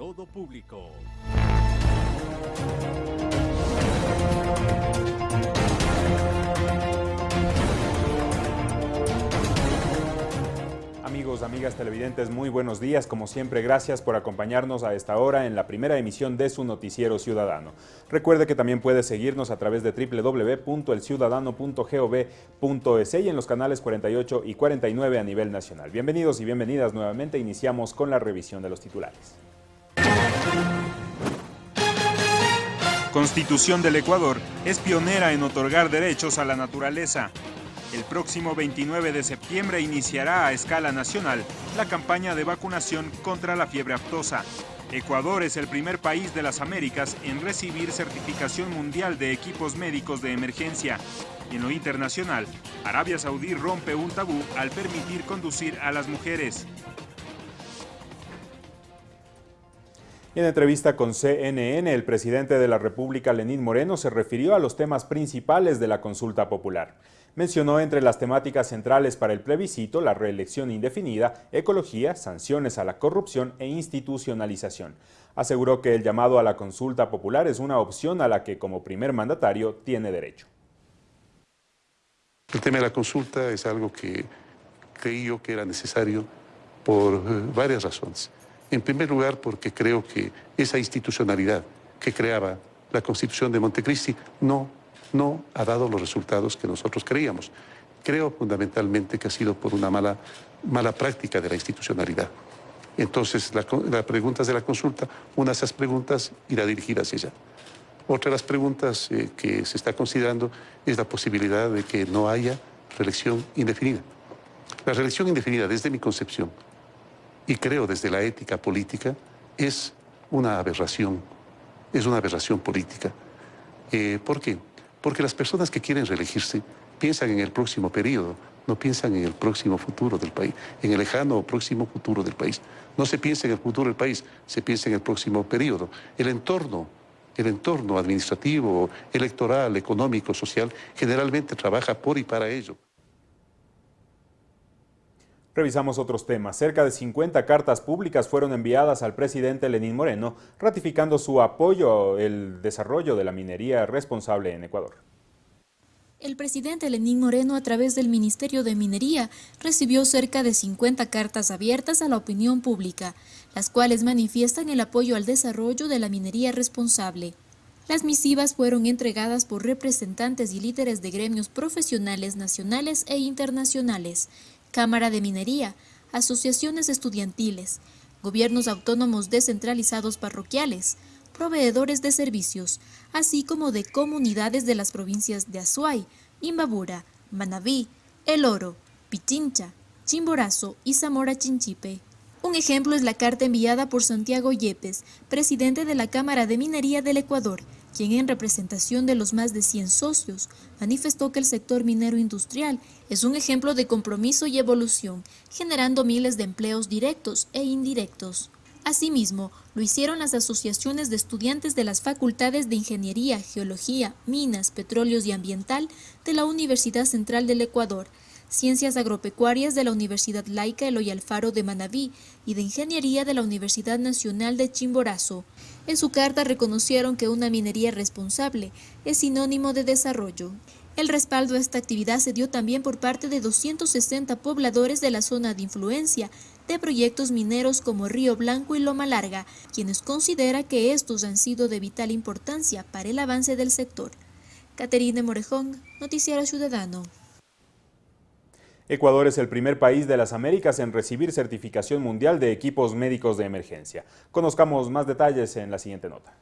todo público. Amigos, amigas televidentes, muy buenos días. Como siempre, gracias por acompañarnos a esta hora en la primera emisión de su noticiero ciudadano. Recuerde que también puede seguirnos a través de www.elciudadano.gov.es y en los canales 48 y 49 a nivel nacional. Bienvenidos y bienvenidas nuevamente. Iniciamos con la revisión de los titulares. Constitución del Ecuador es pionera en otorgar derechos a la naturaleza. El próximo 29 de septiembre iniciará a escala nacional la campaña de vacunación contra la fiebre aftosa. Ecuador es el primer país de las Américas en recibir certificación mundial de equipos médicos de emergencia. Y en lo internacional, Arabia Saudí rompe un tabú al permitir conducir a las mujeres. En entrevista con CNN, el presidente de la República, Lenín Moreno, se refirió a los temas principales de la consulta popular. Mencionó entre las temáticas centrales para el plebiscito la reelección indefinida, ecología, sanciones a la corrupción e institucionalización. Aseguró que el llamado a la consulta popular es una opción a la que como primer mandatario tiene derecho. El tema de la consulta es algo que creí yo que era necesario por eh, varias razones. En primer lugar, porque creo que esa institucionalidad que creaba la Constitución de Montecristi no no ha dado los resultados que nosotros creíamos. Creo fundamentalmente que ha sido por una mala, mala práctica de la institucionalidad. Entonces, las preguntas de la consulta, una de esas preguntas irá dirigida hacia ella. Otra de las preguntas eh, que se está considerando es la posibilidad de que no haya reelección indefinida. La reelección indefinida, desde mi concepción, y creo desde la ética política, es una aberración, es una aberración política. Eh, ¿Por qué? Porque las personas que quieren reelegirse piensan en el próximo periodo, no piensan en el próximo futuro del país, en el lejano o próximo futuro del país. No se piensa en el futuro del país, se piensa en el próximo periodo. El entorno, el entorno administrativo, electoral, económico, social, generalmente trabaja por y para ello. Revisamos otros temas. Cerca de 50 cartas públicas fueron enviadas al presidente Lenín Moreno, ratificando su apoyo al desarrollo de la minería responsable en Ecuador. El presidente Lenín Moreno, a través del Ministerio de Minería, recibió cerca de 50 cartas abiertas a la opinión pública, las cuales manifiestan el apoyo al desarrollo de la minería responsable. Las misivas fueron entregadas por representantes y líderes de gremios profesionales nacionales e internacionales, Cámara de Minería, asociaciones estudiantiles, gobiernos autónomos descentralizados parroquiales, proveedores de servicios, así como de comunidades de las provincias de Azuay, Imbabura, Manabí, El Oro, Pichincha, Chimborazo y Zamora Chinchipe. Un ejemplo es la carta enviada por Santiago Yepes, presidente de la Cámara de Minería del Ecuador, quien en representación de los más de 100 socios manifestó que el sector minero industrial es un ejemplo de compromiso y evolución, generando miles de empleos directos e indirectos. Asimismo, lo hicieron las asociaciones de estudiantes de las facultades de Ingeniería, Geología, Minas, Petróleos y Ambiental de la Universidad Central del Ecuador, Ciencias Agropecuarias de la Universidad Laica Eloy Alfaro de Manabí y de Ingeniería de la Universidad Nacional de Chimborazo. En su carta reconocieron que una minería responsable es sinónimo de desarrollo. El respaldo a esta actividad se dio también por parte de 260 pobladores de la zona de influencia de proyectos mineros como Río Blanco y Loma Larga, quienes considera que estos han sido de vital importancia para el avance del sector. Caterine Morejón, Noticiero Ciudadano. Ecuador es el primer país de las Américas en recibir certificación mundial de equipos médicos de emergencia. Conozcamos más detalles en la siguiente nota.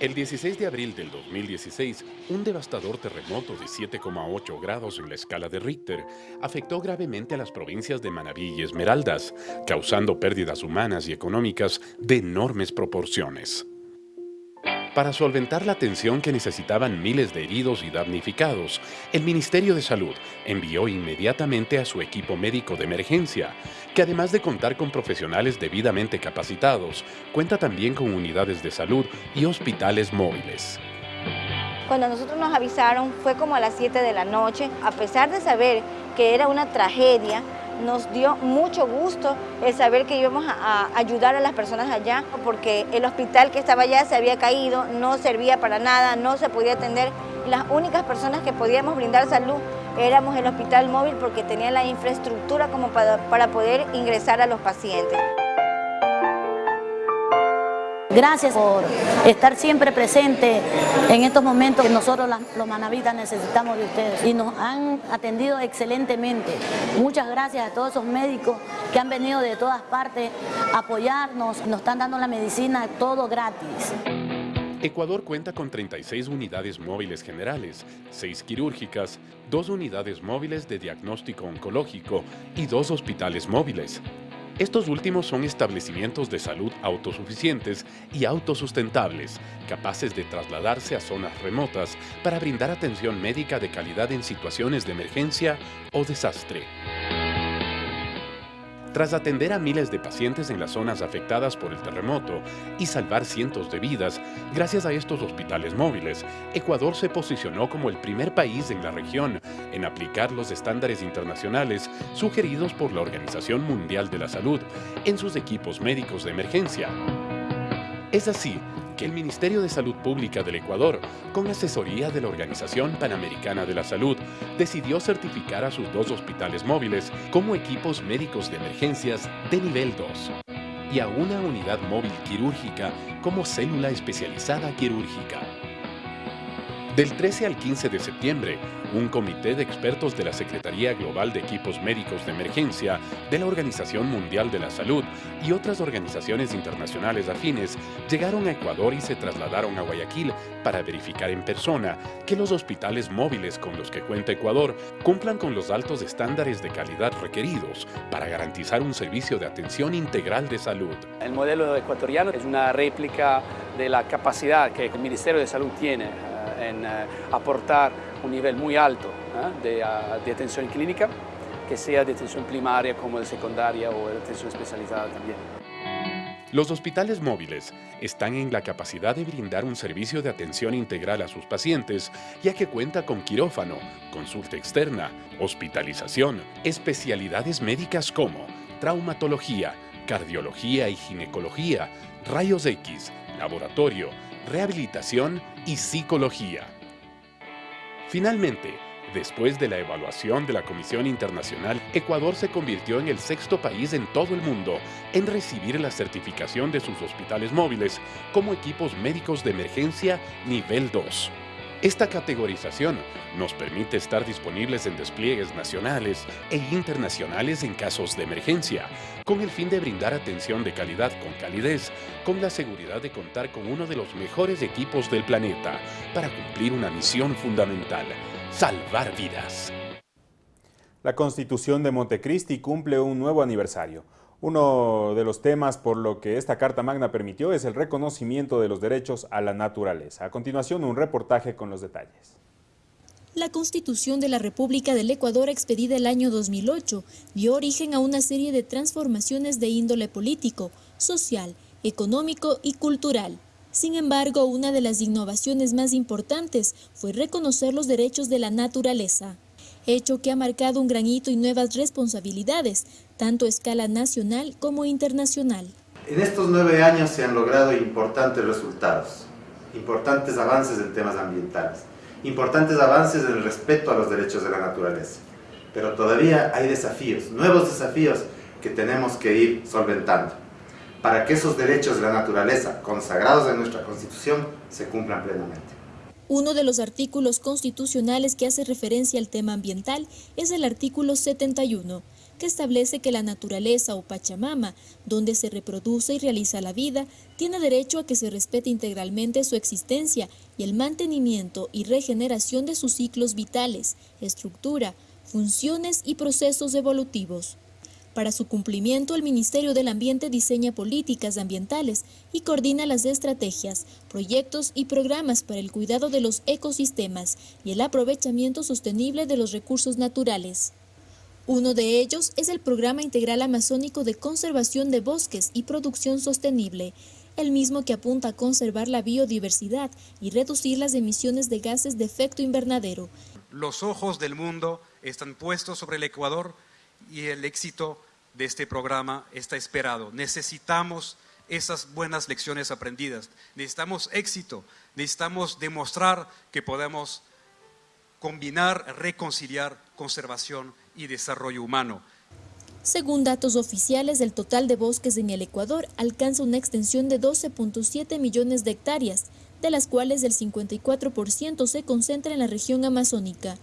El 16 de abril del 2016, un devastador terremoto de 7,8 grados en la escala de Richter afectó gravemente a las provincias de Manabí y Esmeraldas, causando pérdidas humanas y económicas de enormes proporciones. Para solventar la atención que necesitaban miles de heridos y damnificados, el Ministerio de Salud envió inmediatamente a su equipo médico de emergencia, que además de contar con profesionales debidamente capacitados, cuenta también con unidades de salud y hospitales móviles. Cuando nosotros nos avisaron fue como a las 7 de la noche, a pesar de saber que era una tragedia, nos dio mucho gusto el saber que íbamos a, ayudar a las personas allá, porque el hospital que estaba allá se había caído, no servía para nada, no se podía atender. Las únicas personas que podíamos brindar salud éramos el hospital móvil porque tenía la infraestructura como para poder ingresar a los pacientes. Gracias por estar siempre presente en estos momentos que nosotros los manavitas necesitamos de ustedes y nos han atendido excelentemente. Muchas gracias a todos esos médicos que han venido de todas partes a apoyarnos, nos están dando la medicina todo gratis. Ecuador cuenta con 36 unidades móviles generales, 6 quirúrgicas, 2 unidades móviles de diagnóstico oncológico y 2 hospitales móviles. Estos últimos son establecimientos de salud autosuficientes y autosustentables, capaces de trasladarse a zonas remotas para brindar atención médica de calidad en situaciones de emergencia o desastre. Tras atender a miles de pacientes en las zonas afectadas por el terremoto y salvar cientos de vidas, gracias a estos hospitales móviles, Ecuador se posicionó como el primer país en la región en aplicar los estándares internacionales sugeridos por la Organización Mundial de la Salud en sus equipos médicos de emergencia. Es así que el Ministerio de Salud Pública del Ecuador, con asesoría de la Organización Panamericana de la Salud, decidió certificar a sus dos hospitales móviles como equipos médicos de emergencias de nivel 2 y a una unidad móvil quirúrgica como célula especializada quirúrgica. Del 13 al 15 de septiembre, un comité de expertos de la Secretaría Global de Equipos Médicos de Emergencia, de la Organización Mundial de la Salud y otras organizaciones internacionales afines llegaron a Ecuador y se trasladaron a Guayaquil para verificar en persona que los hospitales móviles con los que cuenta Ecuador cumplan con los altos estándares de calidad requeridos para garantizar un servicio de atención integral de salud. El modelo ecuatoriano es una réplica de la capacidad que el Ministerio de Salud tiene en eh, aportar un nivel muy alto ¿eh? ah, de, atención clínica, que sea de atención primaria como de secundaria o de atención especializada también. Los hospitales móviles están en la capacidad de brindar un servicio de atención integral a sus pacientes, ya que cuenta con quirófano, consulta externa, hospitalización, especialidades médicas como traumatología, cardiología y ginecología, rayos X, laboratorio, rehabilitación y psicología. Finalmente, después de la evaluación de la Comisión Internacional, Ecuador se convirtió en el sexto país en todo el mundo en recibir la certificación de sus hospitales móviles como equipos médicos de emergencia nivel 2. Esta categorización nos permite estar disponibles en despliegues nacionales e internacionales en casos de emergencia, con el fin de brindar atención de calidad con calidez, con la seguridad de contar con uno de los mejores equipos del planeta para cumplir una misión fundamental, salvar vidas. La Constitución de Montecristi cumple un nuevo aniversario. Uno de los temas por lo que esta Carta Magna permitió es el reconocimiento de los derechos a la naturaleza. A continuación, un reportaje con los detalles. La Constitución de la República del Ecuador, expedida el año 2008, dio origen a una serie de transformaciones de índole político, social, económico y cultural. Sin embargo, una de las innovaciones más importantes fue reconocer los derechos de la naturaleza hecho que ha marcado un gran hito y nuevas responsabilidades, tanto a escala nacional como internacional. En estos nueve años se han logrado importantes resultados, importantes avances en temas ambientales, importantes avances en el respeto a los derechos de la naturaleza. Pero todavía hay desafíos, nuevos desafíos que tenemos que ir solventando para que esos derechos de la naturaleza consagrados en nuestra Constitución se cumplan plenamente. Uno de los artículos constitucionales que hace referencia al tema ambiental es el artículo 71, que establece que la naturaleza o Pachamama, donde se reproduce y realiza la vida, tiene derecho a que se respete integralmente su existencia y el mantenimiento y regeneración de sus ciclos vitales, estructura, funciones y procesos evolutivos. Para su cumplimiento, el Ministerio del Ambiente diseña políticas ambientales y coordina las estrategias, proyectos y programas para el cuidado de los ecosistemas y el aprovechamiento sostenible de los recursos naturales. Uno de ellos es el Programa Integral Amazónico de Conservación de Bosques y Producción Sostenible, el mismo que apunta a conservar la biodiversidad y reducir las emisiones de gases de efecto invernadero. Los ojos del mundo están puestos sobre el Ecuador y el éxito de este programa está esperado. Necesitamos esas buenas lecciones aprendidas. Necesitamos éxito, necesitamos demostrar que podemos combinar, reconciliar conservación y desarrollo humano. Según datos oficiales, el total de bosques en el Ecuador alcanza una extensión de 12.7 millones de hectáreas, de las cuales el 54% se concentra en la región amazónica.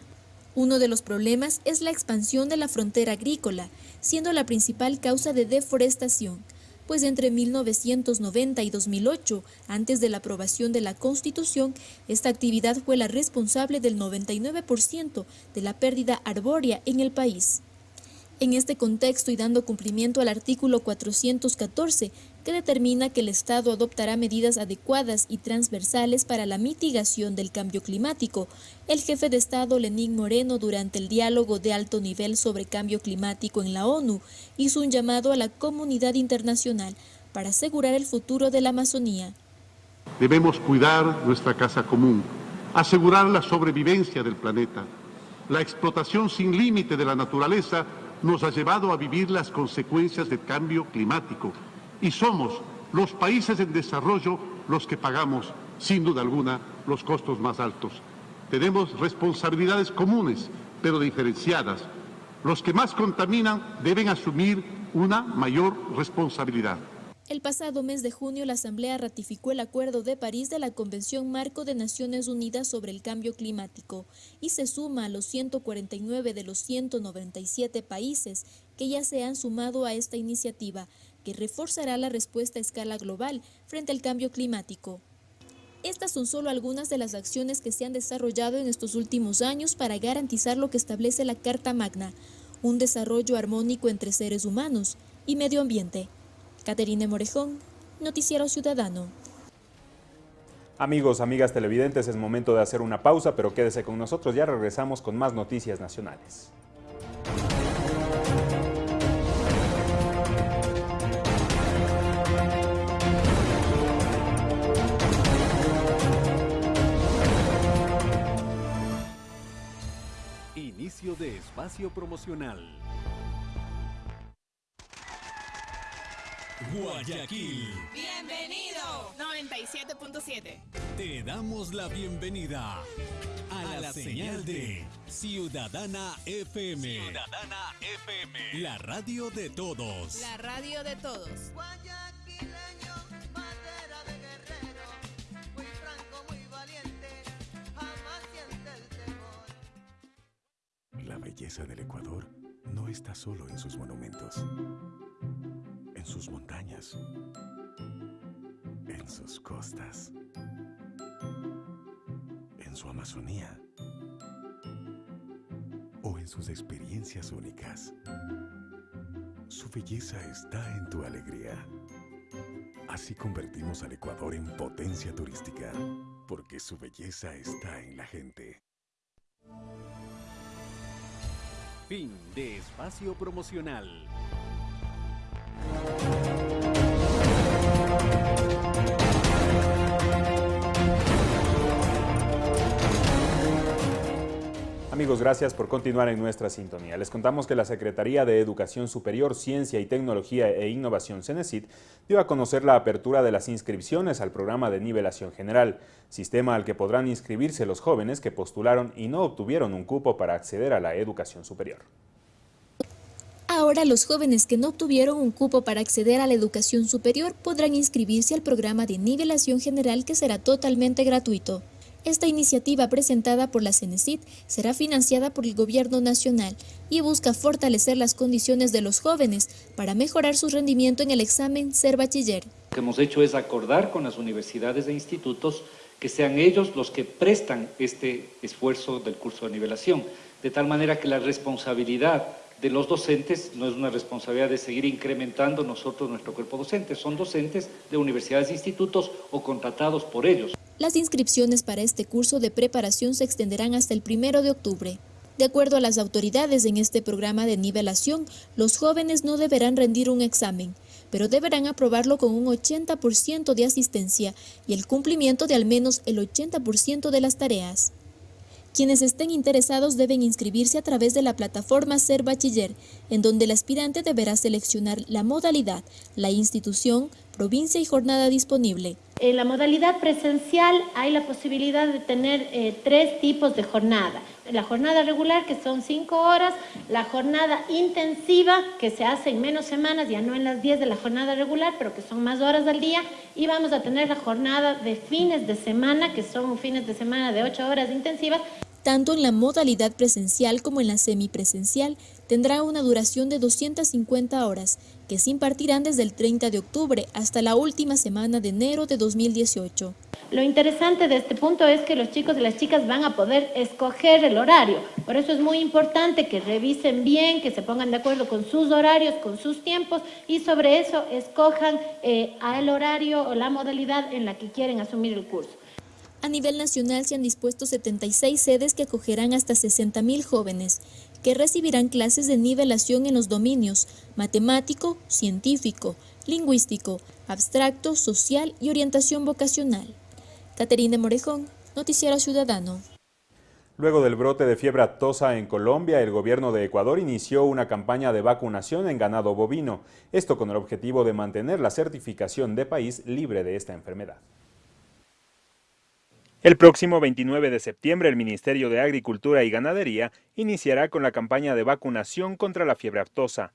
Uno de los problemas es la expansión de la frontera agrícola, siendo la principal causa de deforestación, pues entre 1990 y 2008, antes de la aprobación de la Constitución, esta actividad fue la responsable del 99% de la pérdida arbórea en el país. En este contexto y dando cumplimiento al artículo 414, que determina que el Estado adoptará medidas adecuadas y transversales para la mitigación del cambio climático, el jefe de Estado Lenín Moreno durante el diálogo de alto nivel sobre cambio climático en la ONU hizo un llamado a la comunidad internacional para asegurar el futuro de la Amazonía. Debemos cuidar nuestra casa común, asegurar la sobrevivencia del planeta. La explotación sin límite de la naturaleza nos ha llevado a vivir las consecuencias del cambio climático y somos los países en desarrollo los que pagamos, sin duda alguna, los costos más altos. Tenemos responsabilidades comunes, pero diferenciadas. Los que más contaminan deben asumir una mayor responsabilidad. El pasado mes de junio, la Asamblea ratificó el Acuerdo de París de la Convención Marco de Naciones Unidas sobre el Cambio Climático y se suma a los 149 de los 197 países que ya se han sumado a esta iniciativa, que reforzará la respuesta a escala global frente al cambio climático. Estas son solo algunas de las acciones que se han desarrollado en estos últimos años para garantizar lo que establece la Carta Magna, un desarrollo armónico entre seres humanos y medio ambiente. Caterine Morejón, Noticiero Ciudadano. Amigos, amigas televidentes, es momento de hacer una pausa, pero quédese con nosotros, ya regresamos con más noticias nacionales. Inicio de espacio promocional. Guayaquil. Bienvenido. 97.7. Te damos la bienvenida a, la, señal, de Ciudadana FM. Ciudadana FM. La radio de todos. La radio de todos. Guayaquileño, belleza del Ecuador no está solo en sus monumentos en sus montañas, en sus costas, en su Amazonía o en sus experiencias únicas. Su belleza está en tu alegría. Así convertimos al Ecuador en potencia turística, porque su belleza está en la gente. Fin de espacio promocional. Gracias por continuar en nuestra sintonía. Les contamos que la Secretaría de Educación Superior, Ciencia y Tecnología e Innovación, CENESID, dio a conocer la apertura de las inscripciones al programa de nivelación general, sistema al que podrán inscribirse los jóvenes que postularon y no obtuvieron un cupo para acceder a la educación superior. Ahora los jóvenes que no obtuvieron un cupo para acceder a la educación superior podrán inscribirse al programa de nivelación general que será totalmente gratuito. Esta iniciativa presentada por la CENESID será financiada por el Gobierno Nacional y busca fortalecer las condiciones de los jóvenes para mejorar su rendimiento en el examen Ser Bachiller. Lo que hemos hecho es acordar con las universidades e institutos que sean ellos los que prestan este esfuerzo del curso de nivelación, de tal manera que la responsabilidad de los docentes no es una responsabilidad de seguir incrementando nosotros nuestro cuerpo docente, son docentes de universidades e institutos o contratados por ellos. Las inscripciones para este curso de preparación se extenderán hasta el primero de octubre. De acuerdo a las autoridades en este programa de nivelación, los jóvenes no deberán rendir un examen, pero deberán aprobarlo con un 80% de asistencia y el cumplimiento de al menos el 80% de las tareas. Quienes estén interesados deben inscribirse a través de la plataforma Ser Bachiller, en donde el aspirante deberá seleccionar la modalidad, la institución, provincia y jornada disponible. En la modalidad presencial hay la posibilidad de tener eh, tres tipos de jornada. La jornada regular, que son cinco horas, la jornada intensiva, que se hace en menos semanas, ya no en las 10 de la jornada regular, pero que son más horas al día, y vamos a tener la jornada de fines de semana, que son fines de semana de ocho horas intensivas, tanto en la modalidad presencial como en la semipresencial, tendrá una duración de 250 horas, que se impartirán desde el 30 de octubre hasta la última semana de enero de 2018. Lo interesante de este punto es que los chicos y las chicas van a poder escoger el horario. Por eso es muy importante que revisen bien, que se pongan de acuerdo con sus horarios, con sus tiempos y sobre eso escojan eh, el horario o la modalidad en la que quieren asumir el curso. A nivel nacional se han dispuesto 76 sedes que acogerán hasta 60.000 jóvenes, que recibirán clases de nivelación en los dominios matemático, científico, lingüístico, abstracto, social y orientación vocacional. Caterina Morejón, Noticiero Ciudadano. Luego del brote de fiebre aftosa en Colombia, el gobierno de Ecuador inició una campaña de vacunación en ganado bovino, esto con el objetivo de mantener la certificación de país libre de esta enfermedad. El próximo 29 de septiembre, el Ministerio de Agricultura y Ganadería iniciará con la campaña de vacunación contra la fiebre aftosa.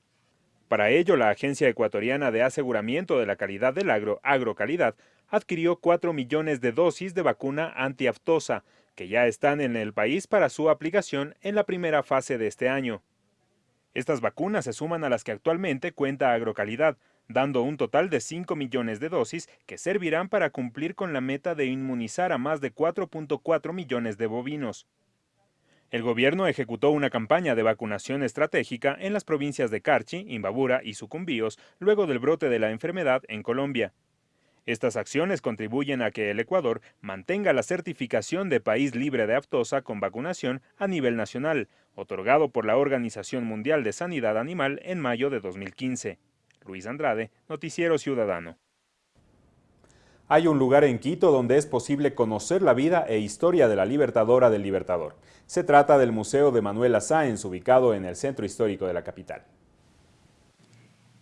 Para ello, la Agencia Ecuatoriana de Aseguramiento de la Calidad del Agro, Agrocalidad, adquirió 4 millones de dosis de vacuna antiaftosa, que ya están en el país para su aplicación en la primera fase de este año. Estas vacunas se suman a las que actualmente cuenta Agrocalidad, dando un total de 5 millones de dosis que servirán para cumplir con la meta de inmunizar a más de 4.4 millones de bovinos. El gobierno ejecutó una campaña de vacunación estratégica en las provincias de Carchi, Imbabura y Sucumbíos luego del brote de la enfermedad en Colombia. Estas acciones contribuyen a que el Ecuador mantenga la certificación de país libre de aftosa con vacunación a nivel nacional, otorgado por la Organización Mundial de Sanidad Animal en mayo de 2015. Luis Andrade, Noticiero Ciudadano. Hay un lugar en Quito donde es posible conocer la vida e historia de la libertadora del Libertador. Se trata del Museo de Manuela Sáenz, ubicado en el centro histórico de la capital.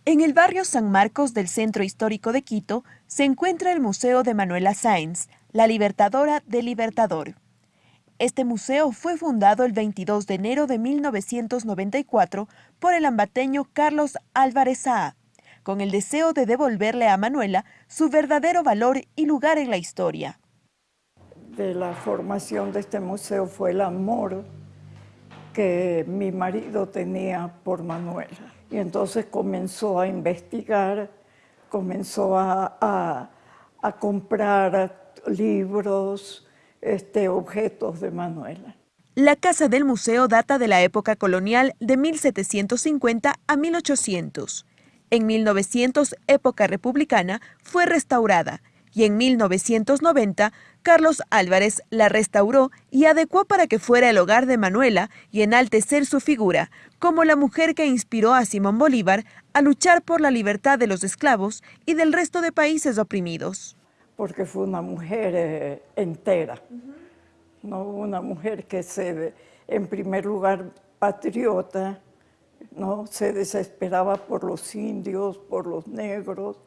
En el barrio San Marcos del Centro Histórico de Quito se encuentra el Museo de Manuela Sáenz, la Libertadora del Libertador. Este museo fue fundado el 22 de enero de 1994 por el ambateño Carlos Álvarez Saa, con el deseo de devolverle a Manuela su verdadero valor y lugar en la historia. De la formación de este museo fue el amor que mi marido tenía por Manuela. Y entonces comenzó a investigar, comenzó a, a, a comprar libros, este, objetos de Manuela. La casa del museo data de la época colonial de 1750 a 1800. En 1900, época republicana, fue restaurada y en 1990 Carlos Álvarez la restauró y adecuó para que fuera el hogar de Manuela y enaltecer su figura como la mujer que inspiró a Simón Bolívar a luchar por la libertad de los esclavos y del resto de países oprimidos. Porque fue una mujer eh, entera, no una mujer que se, en primer lugar, patriota, no se desesperaba por los indios, por los negros,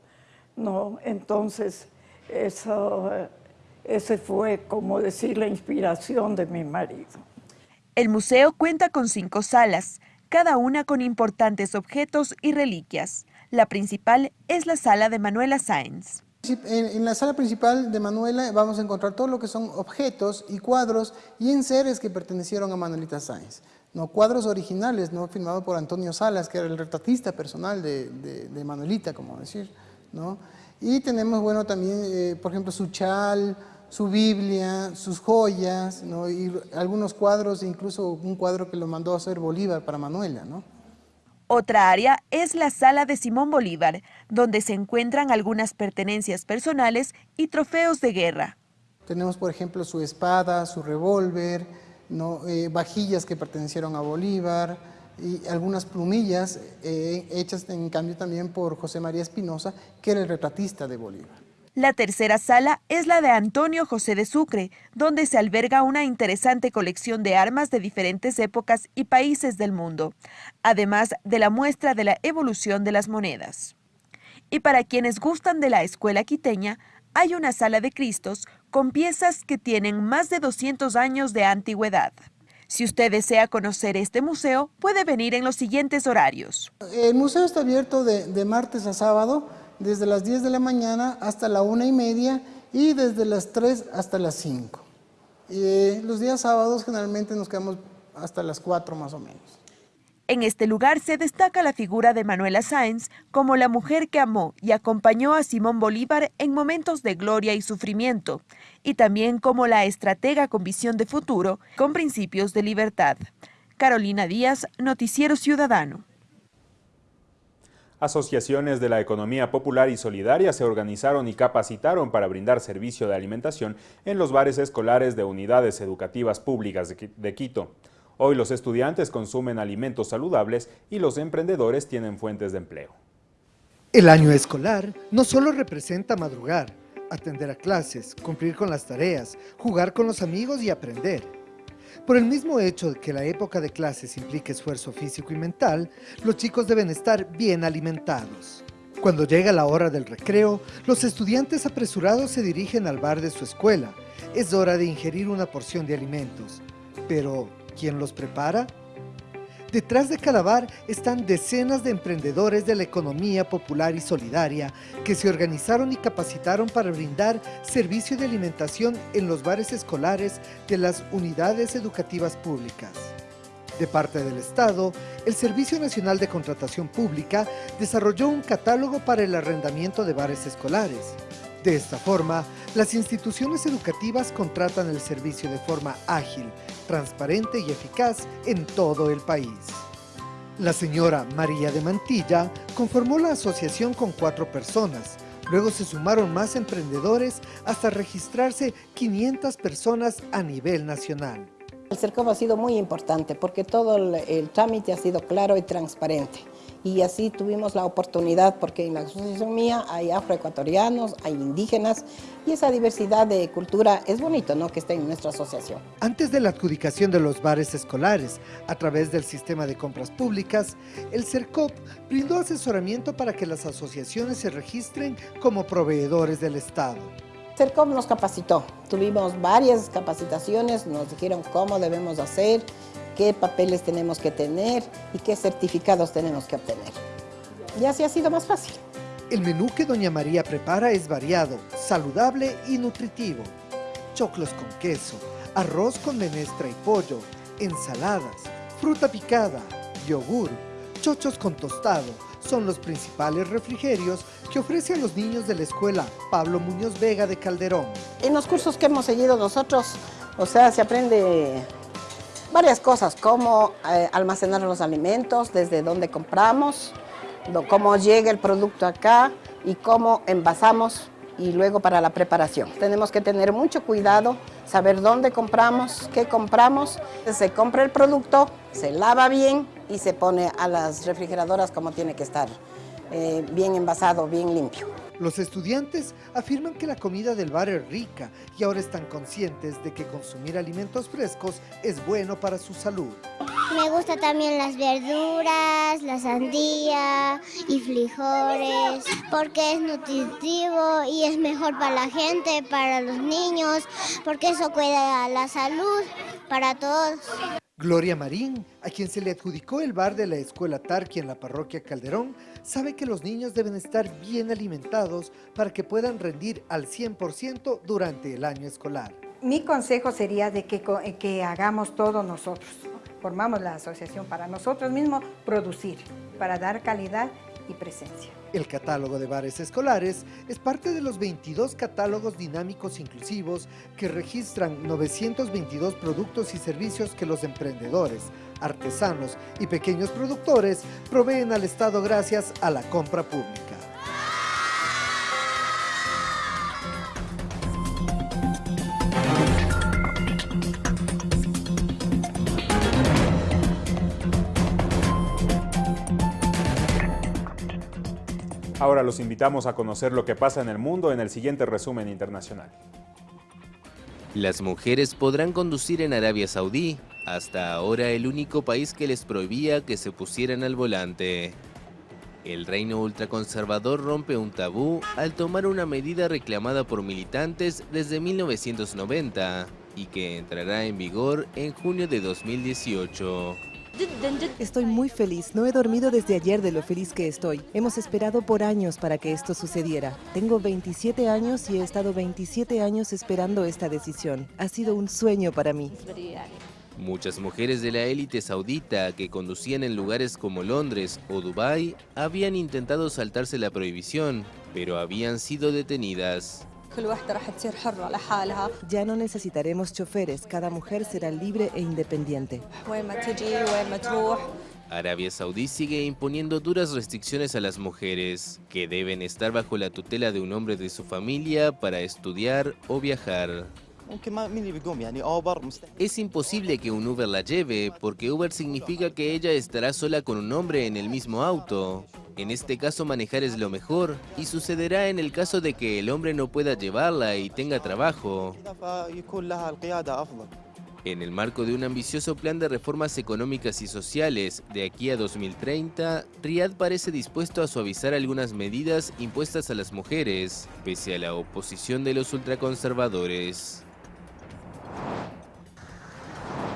no, entonces eso, ese fue, como decir, la inspiración de mi marido. El museo cuenta con cinco salas, cada una con importantes objetos y reliquias. La principal es la sala de Manuela Sáenz. En, en, la sala principal de Manuela vamos a encontrar todo lo que son objetos y cuadros y enseres que pertenecieron a Manuelita Sáenz. ¿No? Cuadros originales, ¿no? firmados por Antonio Salas, que era el retratista personal de, de, de Manuelita, como decir. ¿no? Y tenemos, bueno, también, eh, por ejemplo, su chal, su Biblia, sus joyas, ¿no? y algunos cuadros, incluso un cuadro que lo mandó a hacer Bolívar para Manuela. ¿no? Otra área es la sala de Simón Bolívar, donde se encuentran algunas pertenencias personales y trofeos de guerra. Tenemos, por ejemplo, su espada, su revólver, ¿no? eh, vajillas que pertenecieron a Bolívar, y algunas plumillas eh, hechas en cambio también por José María Espinosa, que era el retratista de Bolívar. La tercera sala es la de Antonio José de Sucre, donde se alberga una interesante colección de armas de diferentes épocas y países del mundo, además de la muestra de la evolución de las monedas. Y para quienes gustan de la escuela quiteña, hay una sala de Cristos con piezas que tienen más de 200 años de antigüedad. Si usted desea conocer este museo, puede venir en los siguientes horarios. El museo está abierto de, martes a sábado, desde las 10 de la mañana hasta la una y media y desde las 3 hasta las 5. Y los días sábados generalmente nos quedamos hasta las 4 más o menos. En este lugar se destaca la figura de Manuela Sáenz como la mujer que amó y acompañó a Simón Bolívar en momentos de gloria y sufrimiento, y también como la estratega con visión de futuro, con principios de libertad. Carolina Díaz, Noticiero Ciudadano. Asociaciones de la economía popular y solidaria se organizaron y capacitaron para brindar servicio de alimentación en los bares escolares de unidades educativas públicas de Quito. Hoy los estudiantes consumen alimentos saludables y los emprendedores tienen fuentes de empleo. El año escolar no solo representa madrugar, atender a clases, cumplir con las tareas, jugar con los amigos y aprender. Por el mismo hecho de que la época de clases implica esfuerzo físico y mental, los chicos deben estar bien alimentados. Cuando llega la hora del recreo, los estudiantes apresurados se dirigen al bar de su escuela. Es hora de ingerir una porción de alimentos. Pero, ¿quién los prepara? Detrás de cada bar están decenas de emprendedores de la economía popular y solidaria que se organizaron y capacitaron para brindar servicio de alimentación en los bares escolares de las unidades educativas públicas. De parte del Estado, el Servicio Nacional de Contratación Pública desarrolló un catálogo para el arrendamiento de bares escolares. De esta forma, las instituciones educativas contratan el servicio de forma ágil, transparente y eficaz en todo el país. La señora María de Mantilla conformó la asociación con cuatro personas. Luego se sumaron más emprendedores hasta registrarse 500 personas a nivel nacional. El CERCOP ha sido muy importante porque todo el, el trámite ha sido claro y transparente y así tuvimos la oportunidad, porque en la asociación mía hay afroecuatorianos, hay indígenas, y esa diversidad de cultura es bonito ¿no? que esté en nuestra asociación. Antes de la adjudicación de los bares escolares, a través del sistema de compras públicas, el CERCOP brindó asesoramiento para que las asociaciones se registren como proveedores del Estado. CERCOP nos capacitó, tuvimos varias capacitaciones, nos dijeron cómo debemos hacer, qué papeles tenemos que tener y qué certificados tenemos que obtener. Y así ha sido más fácil. El menú que Doña María prepara es variado, saludable y nutritivo. Choclos con queso, arroz con menestra y pollo, ensaladas, fruta picada, yogur, chochos con tostado, son los principales refrigerios que ofrece a los niños de la escuela Pablo Muñoz Vega de Calderón. En los cursos que hemos seguido nosotros, o sea, se aprende varias cosas, cómo eh, almacenar los alimentos, desde dónde compramos, cómo llega el producto acá y cómo envasamos y luego para la preparación. Tenemos que tener mucho cuidado, saber dónde compramos, qué compramos. Se compra el producto, se lava bien y se pone a las refrigeradoras como tiene que estar, eh, bien envasado, bien limpio. Los estudiantes afirman que la comida del bar es rica y ahora están conscientes de que consumir alimentos frescos es bueno para su salud. Me gusta también las verduras, la sandía y frijoles, porque es nutritivo y es mejor para la gente, para los niños, porque eso cuida la salud para todos. Gloria Marín, a quien se le adjudicó el bar de la Escuela Tarqui en la parroquia Calderón, sabe que los niños deben estar bien alimentados para que puedan rendir al 100% durante el año escolar. Mi consejo sería de que, que hagamos todo nosotros, formamos la asociación para nosotros mismos producir, para dar calidad y presencia. El catálogo de bares escolares es parte de los 22 catálogos dinámicos inclusivos que registran 922 productos y servicios que los emprendedores, artesanos y pequeños productores proveen al Estado gracias a la compra pública. Ahora los invitamos a conocer lo que pasa en el mundo en el siguiente resumen internacional. Las mujeres podrán conducir en Arabia Saudí, hasta ahora el único país que les prohibía que se pusieran al volante. El reino ultraconservador rompe un tabú al tomar una medida reclamada por militantes desde 1990 y que entrará en vigor en junio de 2018. Estoy muy feliz. No he dormido desde ayer de lo feliz que estoy. Hemos esperado por años para que esto sucediera. Tengo 27 años y he estado 27 años esperando esta decisión. Ha sido un sueño para mí. Muchas mujeres de la élite saudita que conducían en lugares como Londres o Dubái habían intentado saltarse la prohibición, pero habían sido detenidas. Ya no necesitaremos choferes, cada mujer será libre e independiente. Arabia Saudí sigue imponiendo duras restricciones a las mujeres, que deben estar bajo la tutela de un hombre de su familia para estudiar o viajar. Es imposible que un Uber la lleve, porque Uber significa que ella estará sola con un hombre en el mismo auto. En este caso manejar es lo mejor, y sucederá en el caso de que el hombre no pueda llevarla y tenga trabajo. En el marco de un ambicioso plan de reformas económicas y sociales de aquí a 2030, Riyadh parece dispuesto a suavizar algunas medidas impuestas a las mujeres, pese a la oposición de los ultraconservadores.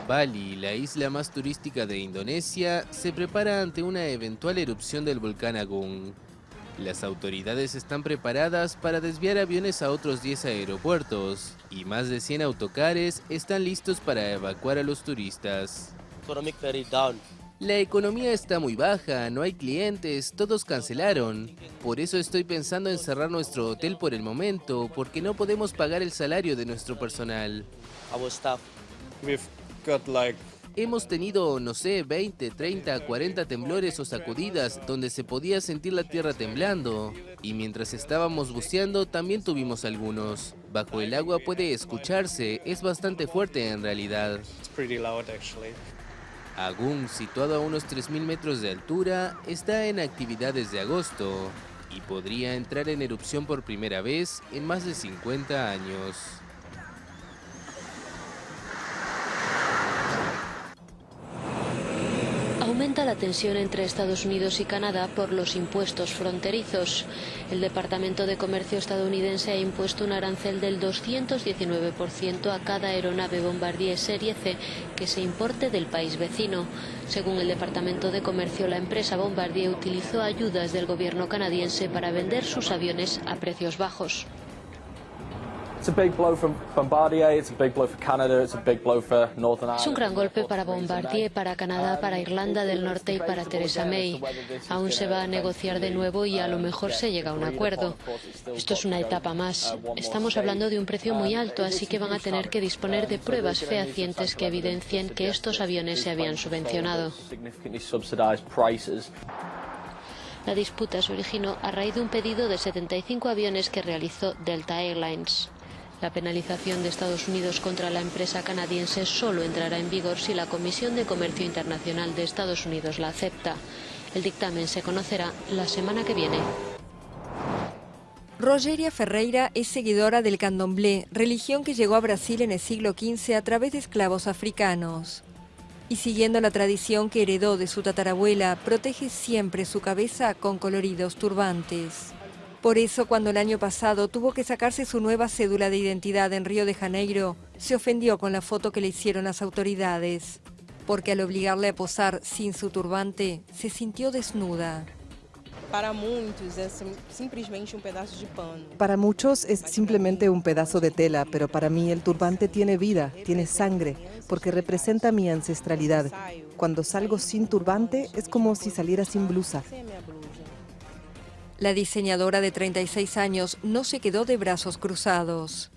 Bali, la isla más turística de Indonesia, se prepara ante una eventual erupción del volcán Agung. Las autoridades están preparadas para desviar aviones a otros 10 aeropuertos y más de 100 autocares están listos para evacuar a los turistas. La economía está muy baja, no hay clientes, todos cancelaron. Por eso estoy pensando en cerrar nuestro hotel por el momento, porque no podemos pagar el salario de nuestro personal. Hemos tenido, no sé, 20, 30, 40 temblores o sacudidas donde se podía sentir la tierra temblando. Y mientras estábamos buceando también tuvimos algunos. Bajo el agua puede escucharse, es bastante fuerte en realidad. Agung, situado a unos 3.000 metros de altura, está en actividad desde agosto y podría entrar en erupción por primera vez en más de 50 años. Tensión entre Estados Unidos y Canadá por los impuestos fronterizos. El Departamento de Comercio estadounidense ha impuesto un arancel del 219% a cada aeronave Bombardier Serie C que se importe del país vecino. Según el Departamento de Comercio, la empresa Bombardier utilizó ayudas del gobierno canadiense para vender sus aviones a precios bajos. It's a big blow for Bombardier, it's a big blow for Canada, it's a big blow for Northern Es un gran golpe para Bombardier, para Canadá, para Irlanda del Norte y para Theresa May. Aún se va a negociar de nuevo y a lo mejor se llega a un acuerdo. Esto es una etapa más. Estamos hablando de un precio muy alto, así que van a tener que disponer de pruebas fehacientes que evidencien que estos aviones se habían subvencionado. La disputa se originó a raíz de un pedido de 75 aviones que realizó Delta Airlines. La penalización de Estados Unidos contra la empresa canadiense solo entrará en vigor si la Comisión de Comercio Internacional de Estados Unidos la acepta. El dictamen se conocerá la semana que viene. Rogeria Ferreira es seguidora del candomblé, religión que llegó a Brasil en el siglo XV a través de esclavos africanos. Y siguiendo la tradición que heredó de su tatarabuela, protege siempre su cabeza con coloridos turbantes. Por eso, cuando el año pasado tuvo que sacarse su nueva cédula de identidad en Río de Janeiro, se ofendió con la foto que le hicieron las autoridades, porque al obligarle a posar sin su turbante, se sintió desnuda. Para muitos é sim- simplesmente um pedaço de pano. Para muchos es simplemente un pedazo de tela, pero para mí el turbante tiene vida, tiene sangre, porque representa mi ancestralidad. Cuando salgo sin turbante es como si saliera sin blusa. La diseñadora de 36 años no se quedó de brazos cruzados.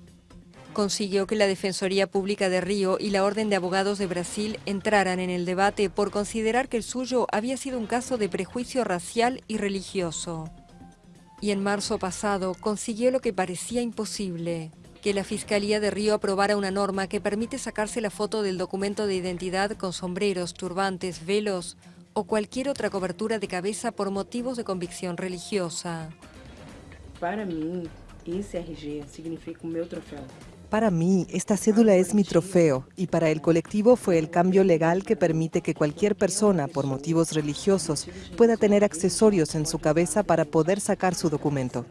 Consiguió que la Defensoría Pública de Río y la Orden de Abogados de Brasil entraran en el debate por considerar que el suyo había sido un caso de prejuicio racial y religioso. Y en marzo pasado consiguió lo que parecía imposible, que la Fiscalía de Río aprobara una norma que permite sacarse la foto del documento de identidad con sombreros, turbantes, velos o cualquier otra cobertura de cabeza por motivos de convicción religiosa. Para esse RG significa o meu troféu. Para mí, esta cédula es mi trofeo y para el colectivo fue el cambio legal que permite que cualquier persona, por motivos religiosos, pueda tener accesorios en su cabeza para poder sacar su documento.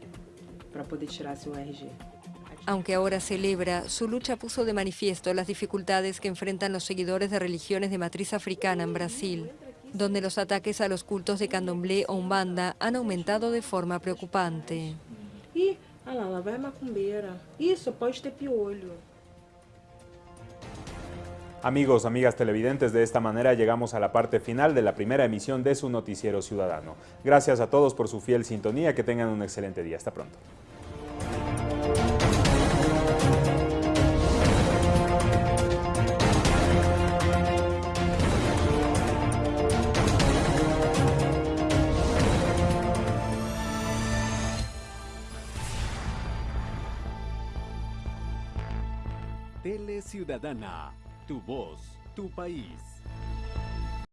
Aunque ahora celebra, su lucha puso de manifiesto las dificultades que enfrentan los seguidores de religiones de matriz africana en Brasil, donde los ataques a los cultos de candomblé o umbanda han aumentado de forma preocupante. Ih, olha lá, lá vai a macumbeira. Isso, pode ter piolho. Amigos, amigas televidentes, de esta manera llegamos a la parte final de la primera emisión de su Noticiero Ciudadano. Gracias a todos por su fiel sintonía, que tengan un excelente día. Hasta pronto. Ciudadana, tu voz, tu país.